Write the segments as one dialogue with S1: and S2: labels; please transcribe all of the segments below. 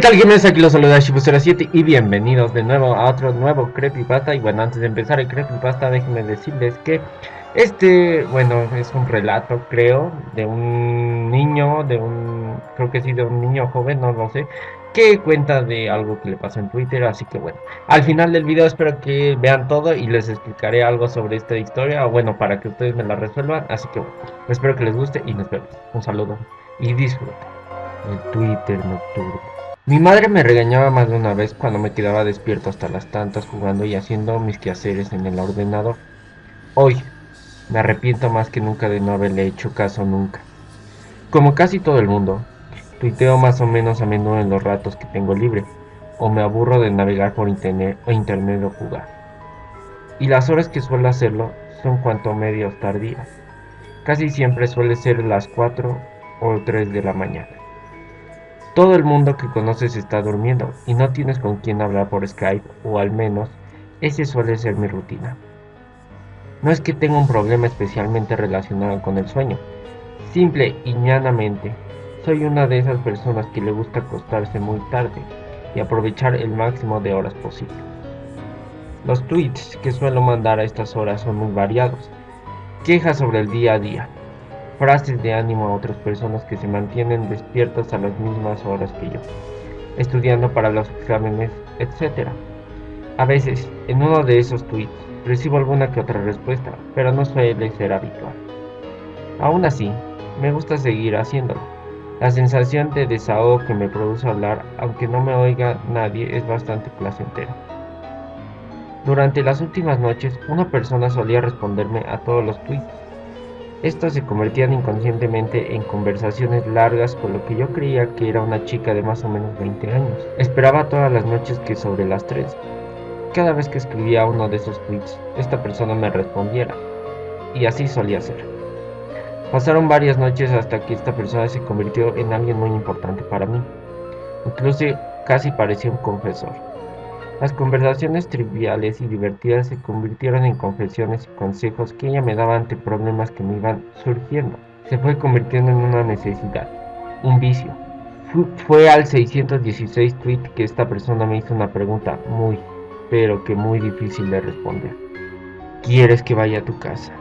S1: ¿Qué tal gamers? Aquí los saluda Shibu07 y bienvenidos de nuevo a otro nuevo Creepypasta. Y bueno, antes de empezar el Creepypasta déjenme decirles que este, bueno, es un relato creo De un niño, de un, creo que sí, de un niño joven, no lo sé Que cuenta de algo que le pasó en Twitter, así que bueno Al final del video espero que vean todo y les explicaré algo sobre esta historia O bueno, para que ustedes me la resuelvan, así que bueno, espero que les guste y nos vemos. Un saludo y disfruten el Twitter nocturno mi madre me regañaba más de una vez cuando me quedaba despierto hasta las tantas jugando y haciendo mis quehaceres en el ordenador. Hoy, me arrepiento más que nunca de no haberle hecho caso nunca. Como casi todo el mundo, tuiteo más o menos a menudo en los ratos que tengo libre, o me aburro de navegar por internet o internet o jugar. Y las horas que suelo hacerlo son cuanto medio tardías. Casi siempre suele ser las 4 o 3 de la mañana. Todo el mundo que conoces está durmiendo y no tienes con quién hablar por Skype o al menos ese suele ser mi rutina. No es que tenga un problema especialmente relacionado con el sueño, simple y llanamente soy una de esas personas que le gusta acostarse muy tarde y aprovechar el máximo de horas posible. Los tweets que suelo mandar a estas horas son muy variados, quejas sobre el día a día, frases de ánimo a otras personas que se mantienen despiertas a las mismas horas que yo, estudiando para los exámenes, etc. A veces, en uno de esos tweets, recibo alguna que otra respuesta, pero no suele ser habitual. Aún así, me gusta seguir haciéndolo. La sensación de desahogo que me produce hablar, aunque no me oiga nadie, es bastante placentera. Durante las últimas noches, una persona solía responderme a todos los tweets, estos se convertían inconscientemente en conversaciones largas con lo que yo creía que era una chica de más o menos 20 años. Esperaba todas las noches que sobre las 3. Cada vez que escribía uno de esos tweets, esta persona me respondiera. Y así solía ser. Pasaron varias noches hasta que esta persona se convirtió en alguien muy importante para mí. Incluso casi parecía un confesor. Las conversaciones triviales y divertidas se convirtieron en confesiones y consejos que ella me daba ante problemas que me iban surgiendo. Se fue convirtiendo en una necesidad, un vicio. Fue al 616 tweet que esta persona me hizo una pregunta muy, pero que muy difícil de responder. ¿Quieres que vaya a tu casa?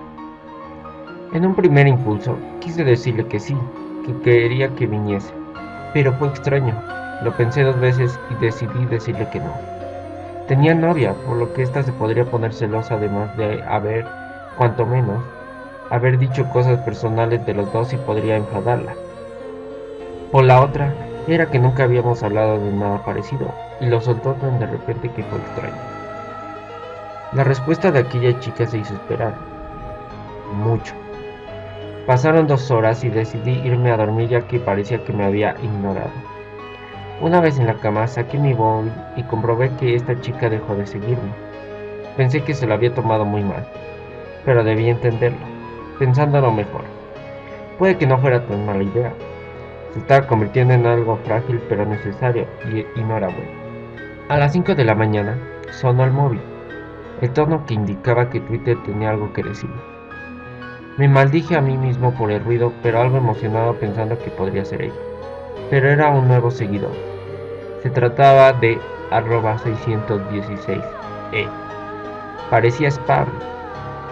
S1: En un primer impulso, quise decirle que sí, que quería que viniese. Pero fue extraño. Lo pensé dos veces y decidí decirle que no. Tenía novia, por lo que ésta se podría poner celosa además de haber, cuanto menos, haber dicho cosas personales de los dos y podría enfadarla. Por la otra, era que nunca habíamos hablado de nada parecido, y lo soltó tan de repente que fue extraño. La respuesta de aquella chica se hizo esperar. Mucho. Pasaron dos horas y decidí irme a dormir ya que parecía que me había ignorado. Una vez en la cama saqué mi móvil y comprobé que esta chica dejó de seguirme. Pensé que se lo había tomado muy mal, pero debí entenderlo, pensándolo mejor. Puede que no fuera tan mala idea. Se estaba convirtiendo en algo frágil pero necesario y, y no era bueno. A las 5 de la mañana sonó el móvil, el tono que indicaba que Twitter tenía algo que decir. Me maldije a mí mismo por el ruido, pero algo emocionado pensando que podría ser ella. Pero era un nuevo seguidor. Se trataba de arroba 616e. Parecía spam.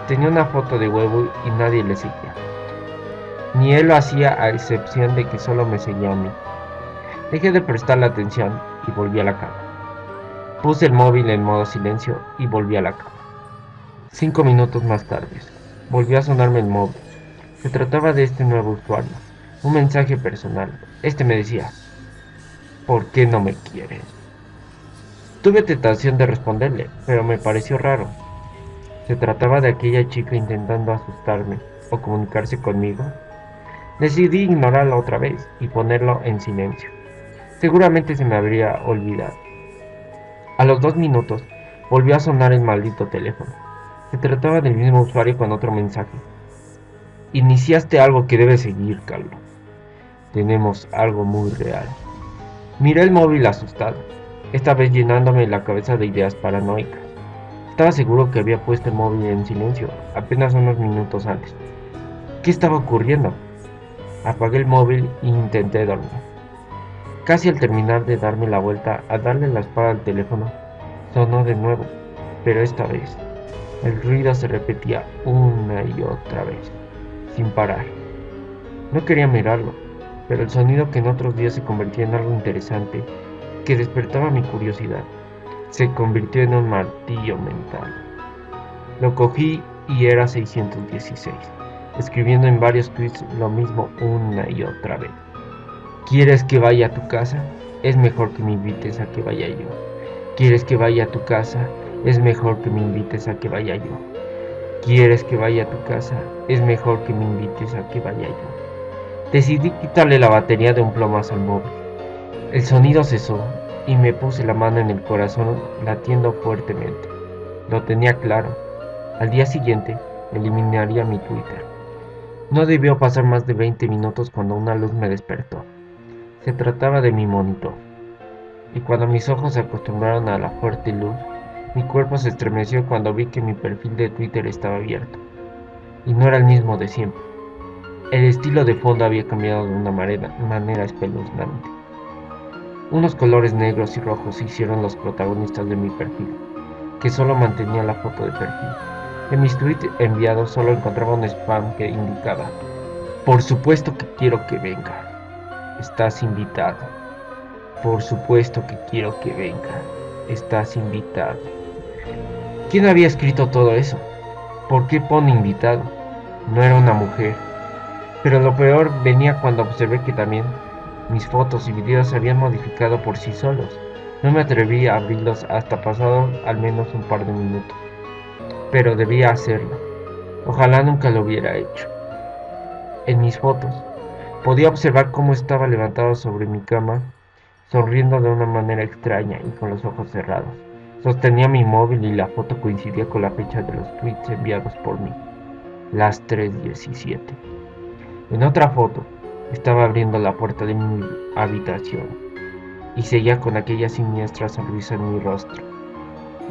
S1: Tenía una foto de huevo y nadie le seguía. Ni él lo hacía a excepción de que solo me seguía a mí. Dejé de prestarle atención y volví a la cama. Puse el móvil en modo silencio y volví a la cama. Cinco minutos más tarde, volvió a sonarme el móvil. Se trataba de este nuevo usuario. Un mensaje personal. Este me decía, ¿Por qué no me quieres? Tuve tentación de responderle, pero me pareció raro. ¿Se trataba de aquella chica intentando asustarme o comunicarse conmigo? Decidí ignorarla otra vez y ponerlo en silencio. Seguramente se me habría olvidado. A los dos minutos volvió a sonar el maldito teléfono. Se trataba del mismo usuario con otro mensaje. Iniciaste algo que debe seguir, Carlos. Tenemos algo muy real. Miré el móvil asustado, esta vez llenándome la cabeza de ideas paranoicas. Estaba seguro que había puesto el móvil en silencio, apenas unos minutos antes. ¿Qué estaba ocurriendo? Apagué el móvil e intenté dormir. Casi al terminar de darme la vuelta, a darle la espada al teléfono, sonó de nuevo, pero esta vez el ruido se repetía una y otra vez, sin parar. No quería mirarlo, pero el sonido que en otros días se convertía en algo interesante, que despertaba mi curiosidad, se convirtió en un martillo mental. Lo cogí y era 616, escribiendo en varios tweets lo mismo una y otra vez. ¿Quieres que vaya a tu casa? Es mejor que me invites a que vaya yo. ¿Quieres que vaya a tu casa? Es mejor que me invites a que vaya yo. ¿Quieres que vaya a tu casa? Es mejor que me invites a que vaya yo. Decidí quitarle la batería de un plomazo al móvil. El sonido cesó y me puse la mano en el corazón latiendo fuertemente. Lo tenía claro. Al día siguiente eliminaría mi Twitter. No debió pasar más de 20 minutos cuando una luz me despertó. Se trataba de mi monitor. Y cuando mis ojos se acostumbraron a la fuerte luz, mi cuerpo se estremeció cuando vi que mi perfil de Twitter estaba abierto. Y no era el mismo de siempre. El estilo de fondo había cambiado de una manera, espeluznante. Unos colores negros y rojos hicieron los protagonistas de mi perfil, que solo mantenía la foto de perfil. En mis tweets enviados solo encontraba un spam que indicaba, por supuesto que quiero que venga, estás invitado. Por supuesto que quiero que venga, estás invitado. ¿Quién había escrito todo eso? ¿Por qué pone invitado? No era una mujer. Pero lo peor venía cuando observé que también mis fotos y videos se habían modificado por sí solos. No me atreví a abrirlos hasta pasado al menos un par de minutos. Pero debía hacerlo. Ojalá nunca lo hubiera hecho. En mis fotos, podía observar cómo estaba levantado sobre mi cama, sonriendo de una manera extraña y con los ojos cerrados. Sostenía mi móvil y la foto coincidía con la fecha de los tweets enviados por mí, las 3.17. En otra foto, estaba abriendo la puerta de mi habitación y seguía con aquella siniestra sonrisa en mi rostro,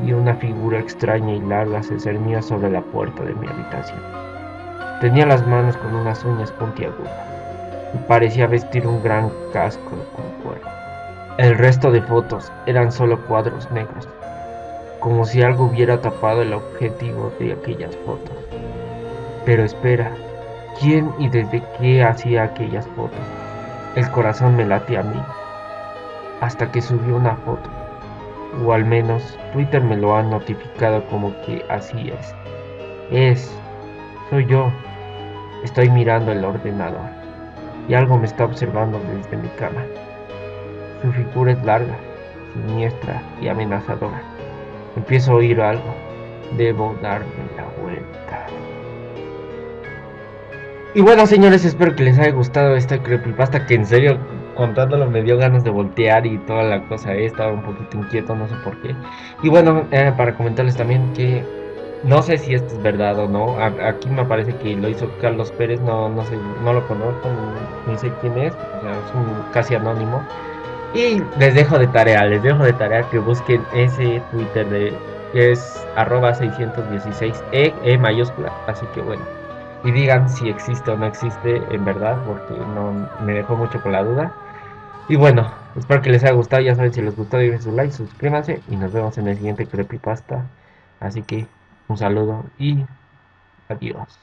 S1: y una figura extraña y larga se cernía sobre la puerta de mi habitación. Tenía las manos con unas uñas puntiagudas y parecía vestir un gran casco con cuero. El resto de fotos eran solo cuadros negros, como si algo hubiera tapado el objetivo de aquellas fotos. Pero espera, quién y desde qué hacía aquellas fotos. El corazón me late a mí, hasta que subió una foto, o al menos Twitter me lo ha notificado como que así es. Es, soy yo, estoy mirando el ordenador, y algo me está observando desde mi cama. Su figura es larga, siniestra y amenazadora. Empiezo a oír algo, debo darme la vuelta. Y bueno, señores, espero que les haya gustado esta creepypasta que en serio, contándolo, me dio ganas de voltear y toda la cosa. He estado un poquito inquieto, no sé por qué. Y bueno, eh, para comentarles también que no sé si esto es verdad o no. aquí me parece que lo hizo Carlos Pérez, no, no sé, no lo conozco, ni, sé quién es, o sea, es un casi anónimo. Y les dejo de tarea, les dejo de tarea que busquen ese Twitter de que es arroba 616 e, e mayúscula. Así que bueno y digan si existe o no existe en verdad, porque no me dejó mucho con la duda. Y bueno, espero que les haya gustado, ya saben si les gustó, dejen su like, suscríbanse y nos vemos en el siguiente creepypasta. Así que un saludo y adiós.